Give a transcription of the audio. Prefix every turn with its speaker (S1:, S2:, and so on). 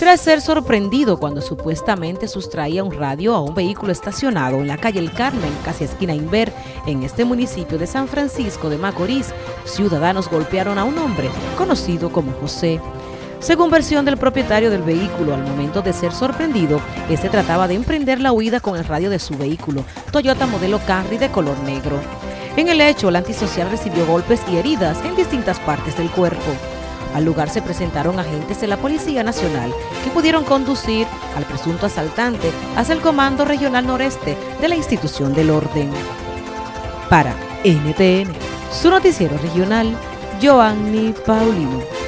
S1: tras ser sorprendido cuando supuestamente sustraía un radio a un vehículo estacionado en la calle El Carmen, casi esquina Inver, en este municipio de San Francisco de Macorís, ciudadanos golpearon a un hombre conocido como José. Según versión del propietario del vehículo, al momento de ser sorprendido, este trataba de emprender la huida con el radio de su vehículo, Toyota modelo Camry de color negro. En el hecho, el antisocial recibió golpes y heridas en distintas partes del cuerpo. Al lugar se presentaron agentes de la Policía Nacional que pudieron conducir al presunto asaltante hacia el Comando Regional Noreste de la institución del orden. Para NTN, su noticiero regional, Joanny Paulino.